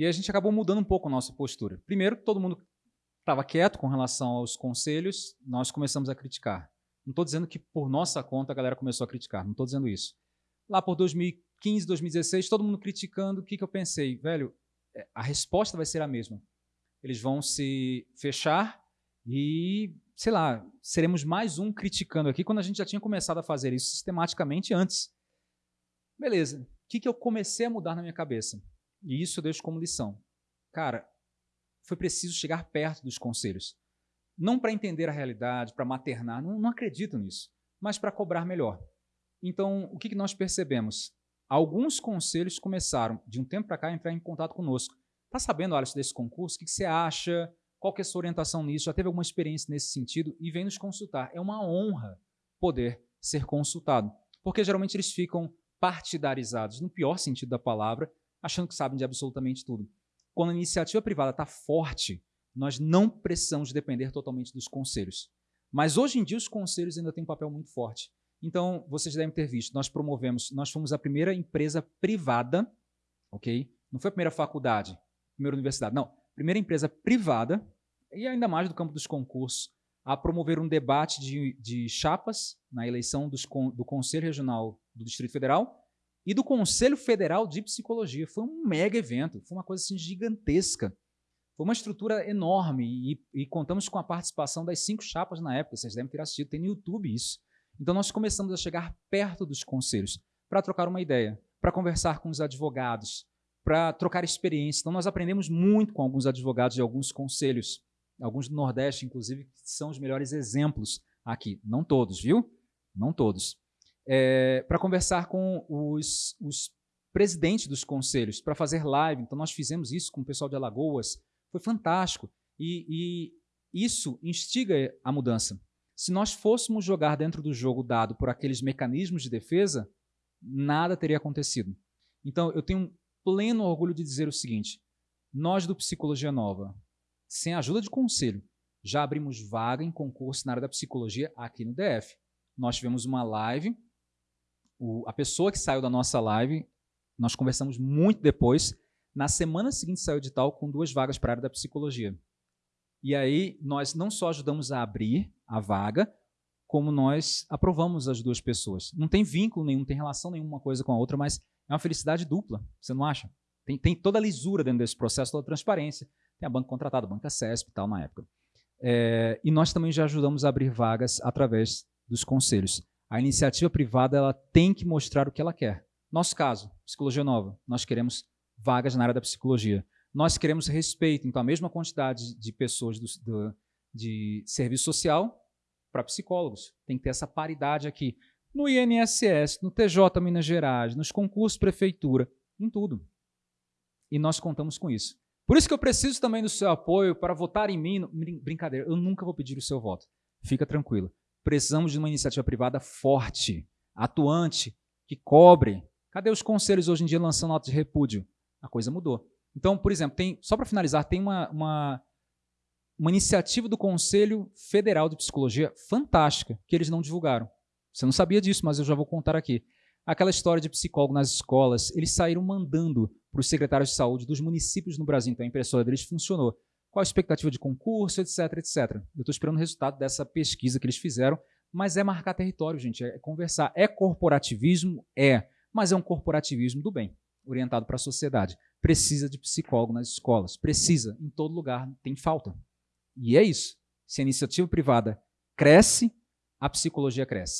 E a gente acabou mudando um pouco a nossa postura. Primeiro, todo mundo estava quieto com relação aos conselhos, nós começamos a criticar. Não estou dizendo que por nossa conta a galera começou a criticar, não estou dizendo isso. Lá por 2015, 2016, todo mundo criticando, o que, que eu pensei? Velho, é, a resposta vai ser a mesma. Eles vão se fechar e, sei lá, seremos mais um criticando aqui quando a gente já tinha começado a fazer isso sistematicamente antes. Beleza, o que, que eu comecei a mudar na minha cabeça? E isso eu deixo como lição. Cara, foi preciso chegar perto dos conselhos. Não para entender a realidade, para maternar, não, não acredito nisso, mas para cobrar melhor. Então, o que, que nós percebemos? Alguns conselhos começaram, de um tempo para cá, a entrar em contato conosco. Está sabendo, Alisson, desse concurso? O que, que você acha? Qual que é a sua orientação nisso? Já teve alguma experiência nesse sentido? E vem nos consultar. É uma honra poder ser consultado, porque geralmente eles ficam partidarizados, no pior sentido da palavra, achando que sabem de absolutamente tudo. Quando a iniciativa privada está forte, nós não precisamos depender totalmente dos conselhos. Mas hoje em dia os conselhos ainda têm um papel muito forte. Então, vocês devem ter visto, nós promovemos, nós fomos a primeira empresa privada, ok? Não foi a primeira faculdade, primeira universidade, não. Primeira empresa privada, e ainda mais do campo dos concursos, a promover um debate de, de chapas na eleição dos, do Conselho Regional do Distrito Federal e do Conselho Federal de Psicologia. Foi um mega evento, foi uma coisa assim gigantesca. Foi uma estrutura enorme e, e, contamos com a participação das cinco chapas na época, vocês devem ter assistido, tem no YouTube isso. Então nós começamos a chegar perto dos conselhos para trocar uma ideia, para conversar com os advogados, para trocar experiência. Então nós aprendemos muito com alguns advogados de alguns conselhos, alguns do Nordeste, inclusive, que são os melhores exemplos aqui. Não todos, viu? Não todos é, para conversar com os, os presidentes dos conselhos, para fazer live. Então, nós fizemos isso com o pessoal de Alagoas. Foi fantástico. E, e isso instiga a mudança. Se nós fôssemos jogar dentro do jogo dado por aqueles mecanismos de defesa, nada teria acontecido. Então, eu tenho pleno orgulho de dizer o seguinte, nós do Psicologia Nova, sem ajuda de conselho, já abrimos vaga em concurso na área da psicologia aqui no DF. Nós tivemos uma live o, a pessoa que saiu da nossa live, nós conversamos muito depois, na semana seguinte saiu de tal com duas vagas para a área da psicologia. E aí nós não só ajudamos a abrir a vaga, como nós aprovamos as duas pessoas. Não tem vínculo nenhum, não tem relação nenhuma coisa com a outra, mas é uma felicidade dupla, você não acha? Tem, tem toda a lisura dentro desse processo, toda a transparência. Tem a banca contratada, a banca CESP e tal na época. É, e nós também já ajudamos a abrir vagas através dos conselhos. A iniciativa privada ela tem que mostrar o que ela quer. Nosso caso, Psicologia Nova, nós queremos vagas na área da psicologia. Nós queremos respeito, então a mesma quantidade de pessoas do, do, de serviço social para psicólogos. Tem que ter essa paridade aqui. No INSS, no TJ Minas Gerais, nos concursos prefeitura, em tudo. E nós contamos com isso. Por isso que eu preciso também do seu apoio para votar em mim. Brincadeira, eu nunca vou pedir o seu voto. Fica tranquilo. Precisamos de uma iniciativa privada forte, atuante, que cobre. Cadê os conselhos hoje em dia lançando nota de repúdio? A coisa mudou. Então, por exemplo, tem, só para finalizar, tem uma, uma, uma iniciativa do Conselho Federal de Psicologia fantástica, que eles não divulgaram. Você não sabia disso, mas eu já vou contar aqui. Aquela história de psicólogo nas escolas, eles saíram mandando para os secretários de saúde dos municípios no Brasil. Então a impressora deles funcionou qual a expectativa de concurso, etc, etc. Eu estou esperando o resultado dessa pesquisa que eles fizeram, mas é marcar território, gente, é conversar. É corporativismo? É, mas é um corporativismo do bem, orientado para a sociedade. Precisa de psicólogo nas escolas, precisa, em todo lugar, tem falta. E é isso. Se a iniciativa privada cresce, a psicologia cresce.